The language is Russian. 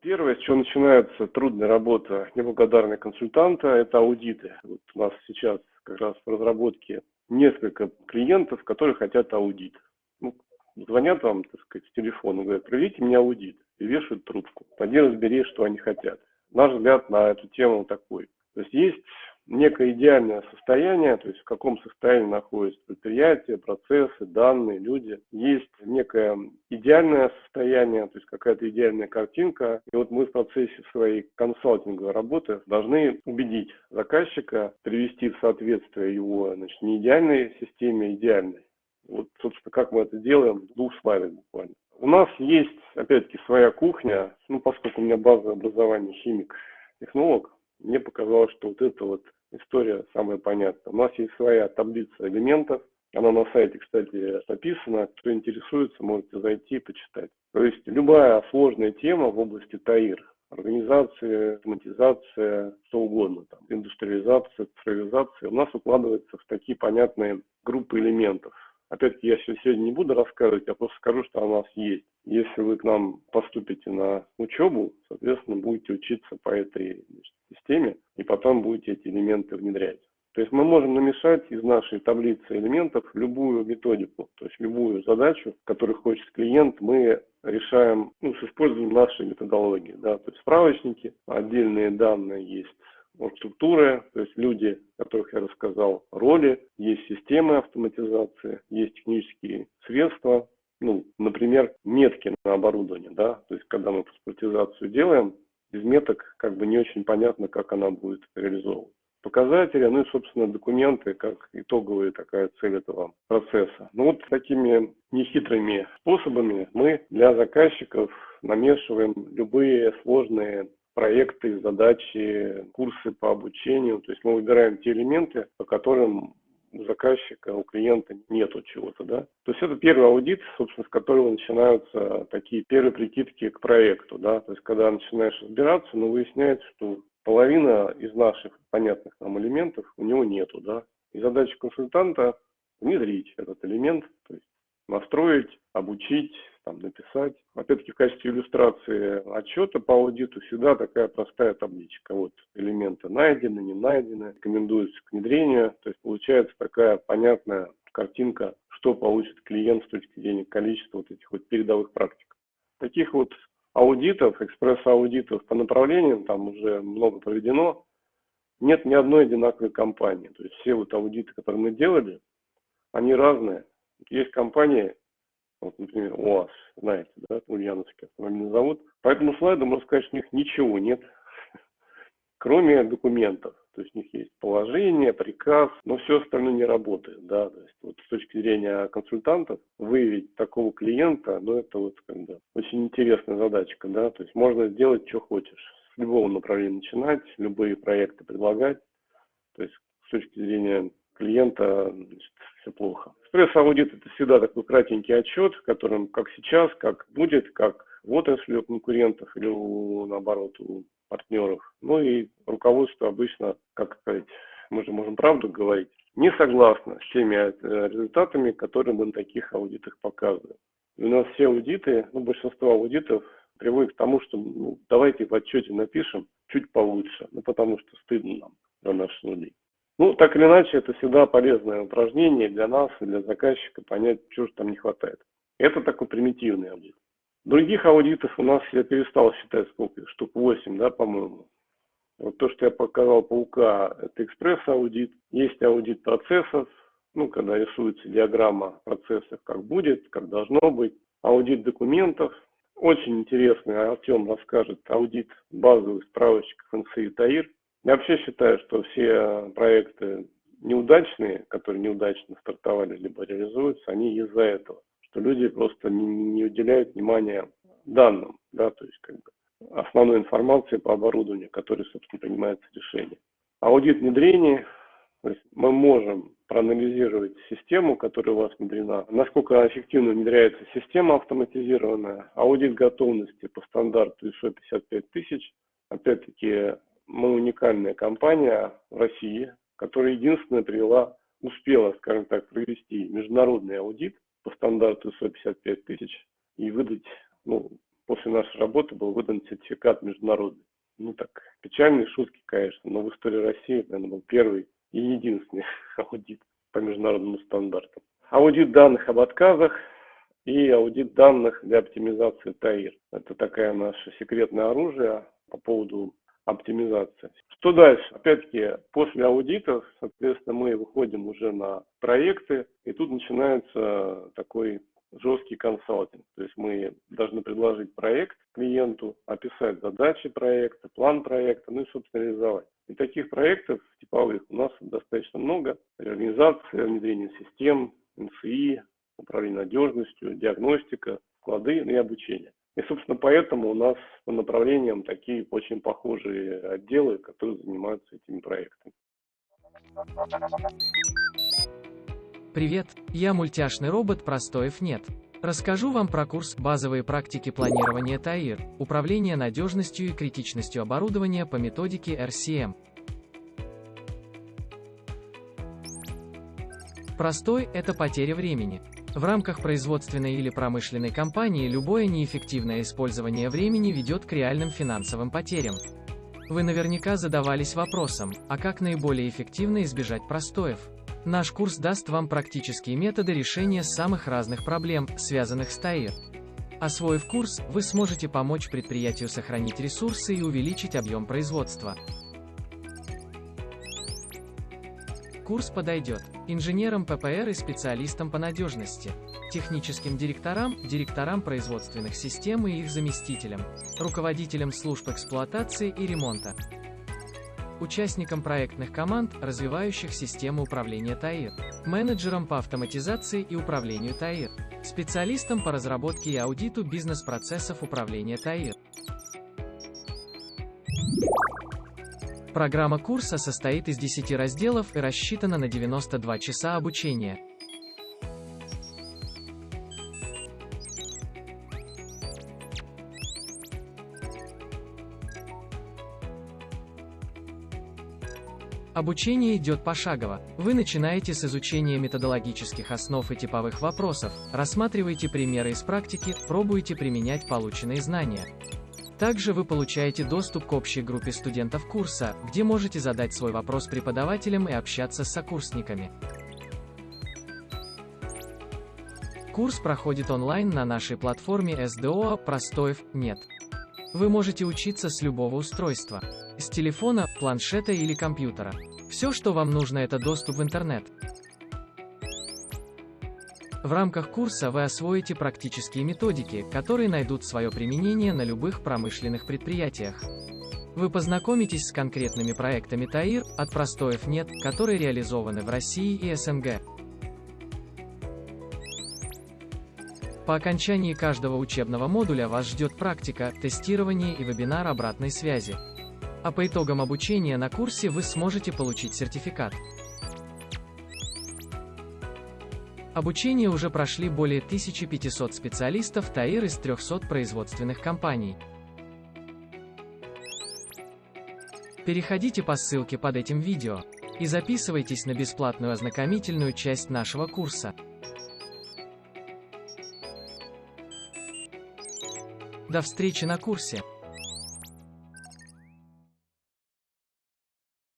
Первое, с чего начинается трудная работа неблагодарного консультанта, это аудиты. Вот у нас сейчас как раз в разработке несколько клиентов, которые хотят аудит. Ну, звонят вам, так сказать, с телефона, говорят, проведите мне аудит, и вешают трубку. Пойди разбери, что они хотят. Наш взгляд на эту тему такой. То есть есть некое идеальное состояние, то есть в каком состоянии находятся предприятия, процессы, данные, люди. Есть некое идеальное состояние, то есть какая-то идеальная картинка. И вот мы в процессе своей консалтинговой работы должны убедить заказчика привести в соответствие его значит, не идеальной системе, а идеальной. Вот, собственно, как мы это делаем, двух слайдах буквально. У нас есть, опять-таки, своя кухня, ну, поскольку у меня базовое образование химик, технолог, мне показалось, что вот это вот история самая понятная. У нас есть своя таблица элементов, она на сайте, кстати, написана. Кто интересуется, можете зайти и почитать. То есть любая сложная тема в области ТАИР, организация, автоматизация, что угодно, там, индустриализация, цифровизация, у нас укладывается в такие понятные группы элементов. Опять-таки, я сегодня не буду рассказывать, я просто скажу, что у нас есть. Если вы к нам поступите на учебу, соответственно, будете учиться по этой системе, и потом будете эти элементы внедрять. То есть мы можем намешать из нашей таблицы элементов любую методику, то есть любую задачу, которую хочет клиент, мы решаем ну, с использованием нашей методологии. Да? То есть справочники, отдельные данные есть структуры, то есть люди, о которых я рассказал, роли, есть системы автоматизации, есть технические средства, ну, например, метки на оборудование, да, то есть когда мы паспортизацию делаем, без меток как бы не очень понятно, как она будет реализована. Показатели, ну и, собственно, документы, как итоговая такая цель этого процесса. Ну вот такими нехитрыми способами мы для заказчиков намешиваем любые сложные проекты, задачи, курсы по обучению. То есть мы выбираем те элементы, по которым у заказчика, у клиента нету чего-то, да. То есть это первый аудит, собственно, с которого начинаются такие первые прикидки к проекту, да. То есть когда начинаешь разбираться, ну, выясняется, что половина из наших понятных нам элементов у него нету, да. И задача консультанта внедрить этот элемент, то есть настроить, обучить, там, написать. Опять-таки в качестве иллюстрации отчета по аудиту всегда такая простая табличка. Вот элементы найдены, не найдены, рекомендуются к внедрению. То есть получается такая понятная картинка, что получит клиент с точки зрения количества вот этих вот передовых практик. Таких вот аудитов, экспресс-аудитов по направлениям, там уже много проведено, нет ни одной одинаковой компании. То есть все вот аудиты, которые мы делали, они разные. Есть компании, вот, например, УАЗ, знаете, да, Ульяновский автомобильный завод. По этому слайду можно сказать, что у них ничего нет, кроме документов. То есть у них есть положение, приказ, но все остальное не работает, да, то есть вот с точки зрения консультантов выявить такого клиента, ну это вот как бы очень интересная задачка, да, то есть можно сделать, что хочешь, с любого направления начинать, любые проекты предлагать, то есть с точки зрения клиента значит, все плохо. Экспресс-аудит это всегда такой кратенький отчет, в котором как сейчас, как будет, как в отрасли у конкурентов или у, наоборот у партнеров. Ну и руководство обычно, как сказать, мы же можем правду говорить, не согласно с теми э, результатами, которые мы на таких аудитах показываем. И у нас все аудиты, ну, большинство аудитов приводит к тому, что ну, давайте в отчете напишем чуть получше, ну, потому что стыдно нам за наши нули. Ну, так или иначе, это всегда полезное упражнение для нас и для заказчика понять, чего же там не хватает. Это такой примитивный аудит. Других аудитов у нас, я перестал считать сколько, штук 8, да, по-моему. Вот то, что я показал по УК, это экспресс-аудит. Есть аудит процессов, ну, когда рисуется диаграмма процессов, как будет, как должно быть. Аудит документов. Очень интересный, Артем расскажет, аудит базовых справочников НСИ ТАИР. Я вообще считаю, что все проекты неудачные, которые неудачно стартовали либо реализуются, они из-за этого, что люди просто не, не уделяют внимания данным, да, то есть как бы основной информации по оборудованию, которой, собственно, принимается решение. Аудит внедрения, то есть мы можем проанализировать систему, которая у вас внедрена, насколько эффективно внедряется система автоматизированная, аудит готовности по стандарту ISO 55000, опять-таки мы уникальная компания в России, которая единственная привела, успела, скажем так, провести международный аудит по стандарту 155 тысяч и выдать ну, после нашей работы был выдан сертификат международный. Ну так, печальные шутки, конечно, но в истории России, наверное, был первый и единственный аудит по международным стандартам. Аудит данных об отказах и аудит данных для оптимизации ТАИР. Это такая наше секретное оружие по поводу оптимизации. Что дальше? Опять-таки, после аудита, соответственно, мы выходим уже на проекты, и тут начинается такой жесткий консалтинг. То есть мы должны предложить проект клиенту, описать задачи проекта, план проекта, ну и, собственно, реализовать. И таких проектов типовых у нас достаточно много. Реорганизация, внедрение систем, НСИ, управление надежностью, диагностика, склады и обучение. И, собственно, поэтому у нас по направлениям такие очень похожие отделы, которые занимаются этими проектами. Привет, я мультяшный робот Простоев нет. Расскажу вам про курс «Базовые практики планирования ТАИР. Управление надежностью и критичностью оборудования по методике RCM». Простой – это потеря времени. В рамках производственной или промышленной компании любое неэффективное использование времени ведет к реальным финансовым потерям. Вы наверняка задавались вопросом, а как наиболее эффективно избежать простоев? Наш курс даст вам практические методы решения самых разных проблем, связанных с ТАИР. Освоив курс, вы сможете помочь предприятию сохранить ресурсы и увеличить объем производства. Курс подойдет инженерам ППР и специалистам по надежности, техническим директорам, директорам производственных систем и их заместителям, руководителям служб эксплуатации и ремонта, участникам проектных команд, развивающих систему управления ТАИР, менеджерам по автоматизации и управлению ТАИР, специалистам по разработке и аудиту бизнес-процессов управления ТАИР. Программа курса состоит из 10 разделов и рассчитана на 92 часа обучения. Обучение идет пошагово. Вы начинаете с изучения методологических основ и типовых вопросов, рассматриваете примеры из практики, пробуете применять полученные знания. Также вы получаете доступ к общей группе студентов курса, где можете задать свой вопрос преподавателям и общаться с сокурсниками. Курс проходит онлайн на нашей платформе SDO «Простоев нет». Вы можете учиться с любого устройства. С телефона, планшета или компьютера. Все, что вам нужно, это доступ в интернет. В рамках курса вы освоите практические методики, которые найдут свое применение на любых промышленных предприятиях. Вы познакомитесь с конкретными проектами ТАИР, от простоев нет, которые реализованы в России и СНГ. По окончании каждого учебного модуля вас ждет практика, тестирование и вебинар обратной связи. А по итогам обучения на курсе вы сможете получить сертификат. Обучение уже прошли более 1500 специалистов ТАИР из 300 производственных компаний. Переходите по ссылке под этим видео и записывайтесь на бесплатную ознакомительную часть нашего курса. До встречи на курсе!